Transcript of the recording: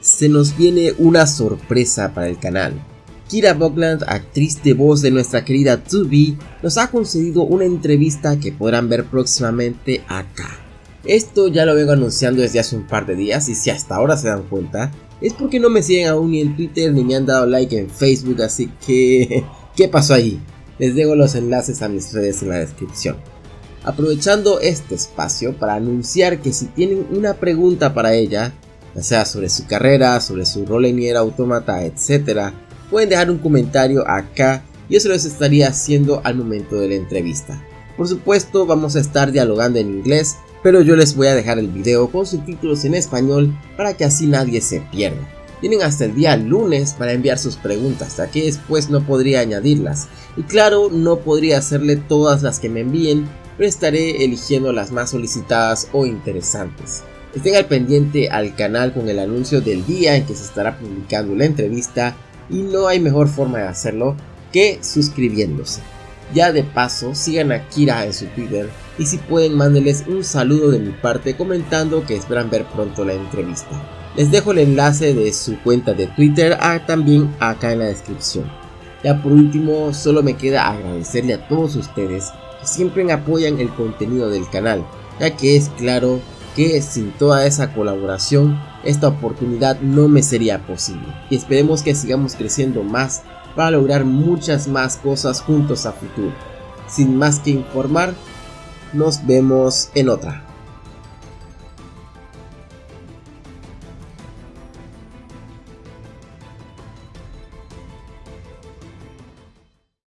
se nos viene una sorpresa para el canal. Kira Buckland, actriz de voz de nuestra querida 2B, nos ha concedido una entrevista que podrán ver próximamente acá. Esto ya lo vengo anunciando desde hace un par de días y si hasta ahora se dan cuenta, es porque no me siguen aún ni en Twitter ni me han dado like en Facebook, así que... ¿Qué pasó ahí? Les dejo los enlaces a mis redes en la descripción. Aprovechando este espacio para anunciar que si tienen una pregunta para ella, ya sea sobre su carrera, sobre su rol en Nier Automata, etc., pueden dejar un comentario acá y yo se los estaría haciendo al momento de la entrevista. Por supuesto vamos a estar dialogando en inglés, pero yo les voy a dejar el video con subtítulos en español para que así nadie se pierda. Tienen hasta el día lunes para enviar sus preguntas, ya que después no podría añadirlas. Y claro, no podría hacerle todas las que me envíen, pero estaré eligiendo las más solicitadas o interesantes. Estén al pendiente al canal con el anuncio del día en que se estará publicando la entrevista y no hay mejor forma de hacerlo que suscribiéndose. Ya de paso, sigan a Kira en su Twitter y si pueden mándenles un saludo de mi parte comentando que esperan ver pronto la entrevista. Les dejo el enlace de su cuenta de Twitter ah, también acá en la descripción. Ya por último, solo me queda agradecerle a todos ustedes que siempre apoyan el contenido del canal, ya que es claro que sin toda esa colaboración esta oportunidad no me sería posible. Y esperemos que sigamos creciendo más para lograr muchas más cosas juntos a futuro. Sin más que informar, nos vemos en otra.